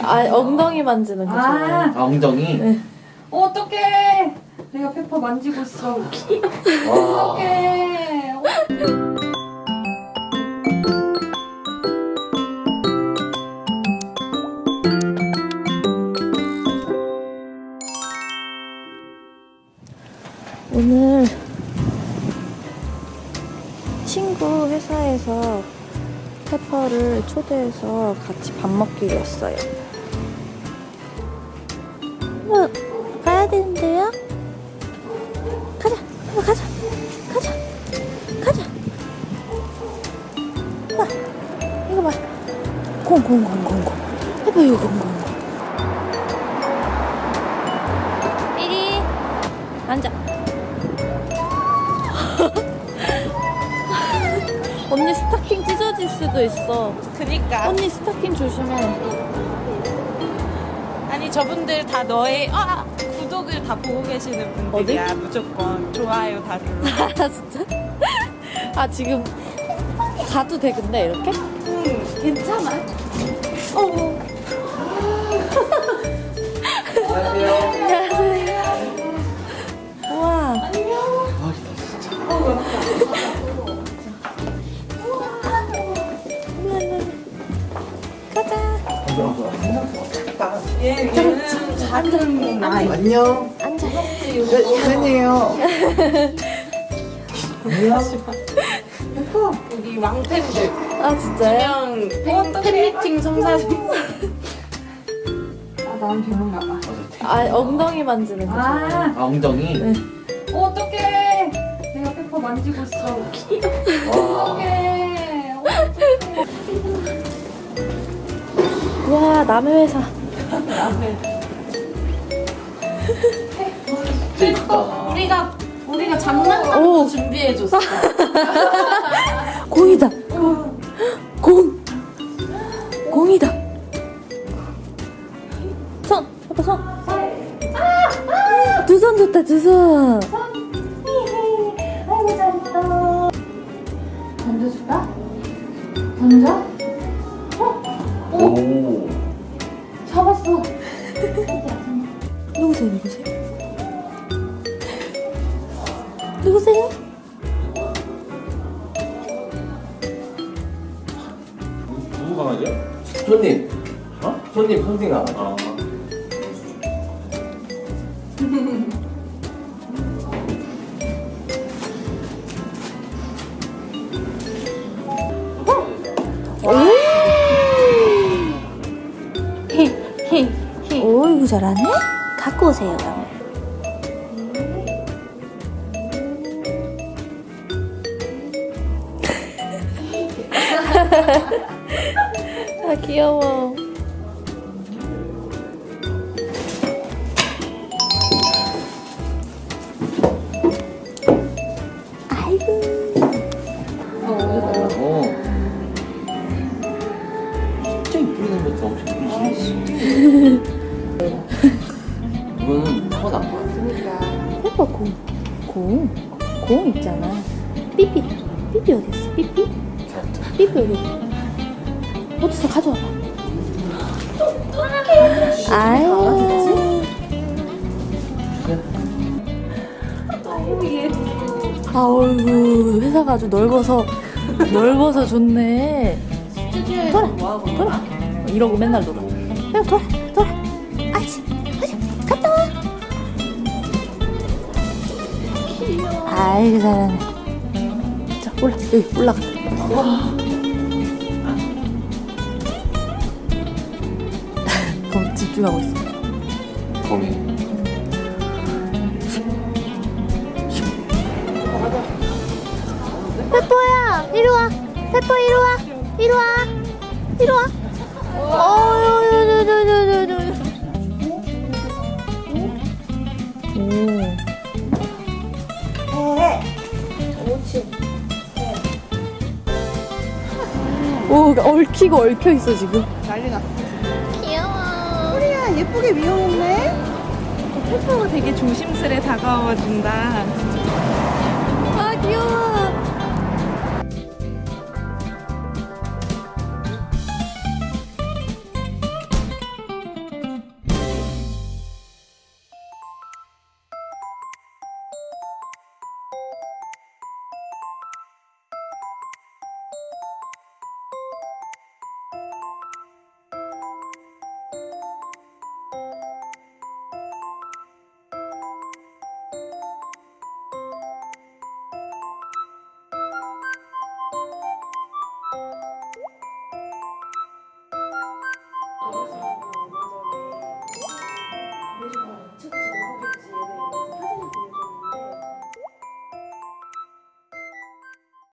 아 엉덩이 만지는 거 좋아해요. 아, 아, 엉덩이? 네. 어, 어떡해. 내가 페퍼 만지고 있어. 와. 어떡해. 어, 오늘 친구 회사에서 페퍼를 초대해서 같이 밥 먹기로 했어요. 뭐 가야 되는데요? 가자, 페퍼 가자, 가자, 가자. 봐, 이거 봐. 공, 공, 공, 공, 공. 페퍼 이거 공, 공, 공. 이리 앉아. 언니 스타킹 찢어질 수도 있어. 그니까 언니 스타킹 조심해. 아니 저분들 다 너의 아 구독을 다 보고 계시는 분들이야 무조건 좋아요 다 눌러 아 진짜? 아 지금 가도 돼 근데 이렇게? 응 괜찮아 어 얘, 얘는 작은 아이 안녕. 앉아. 팬이에요. 우리 왕팬들 아 진짜요? 그냥 팬, 팬미팅 성사진 아, 나는 별론가 봐. 아 엉덩이 만지는 거. 아, 아, 엉덩이? 네. 어, 어떡해. 내가 페퍼 만지고 있어. 와. 어떡해. 남의 회사. 이쁘다. 우리가 우리가 장난감도 오. 준비해줬어 공이다. 공. 공이다. 손. 해봐 손. 두 손 좋다 두 손. 아이고, 잘했다. 던져줄까? 던져? 누구 강아지야? 손님. 어? 손님, 손님 강아지. 아. 오이구 잘하네. 갖고 오세요 그러면. 아 귀여워. 아이고. 어. 진짜 이쁘게 생겼어. 엄청 이쁘지. 이거는 타고난 거야. 페퍼 공. 공. 공 있잖아. 삐삐. 삐삐 어디 있어? 삐삐? 삐삐 있어? 어디서 가져와봐. 아유. 아이고 회사가 아주 넓어서 넓어서 좋네. 돌아 돌아 이러고 맨날 놀아. 야 돌아 돌아. 아이씨 아이씨 갔다 와. 아이고 잘하네. 자 올라 여기 올라가. 그럼 집중하고 있어. 거미. 페퍼야 이리 와. 페퍼 이리 와. 이리 와. 이리 와. 어유유유유유유 오 얽히고 얽혀 있어 지금. 난리 났어. 귀여워. 소리야 예쁘게 미용했네? 페퍼가 되게 조심스레 다가와 준다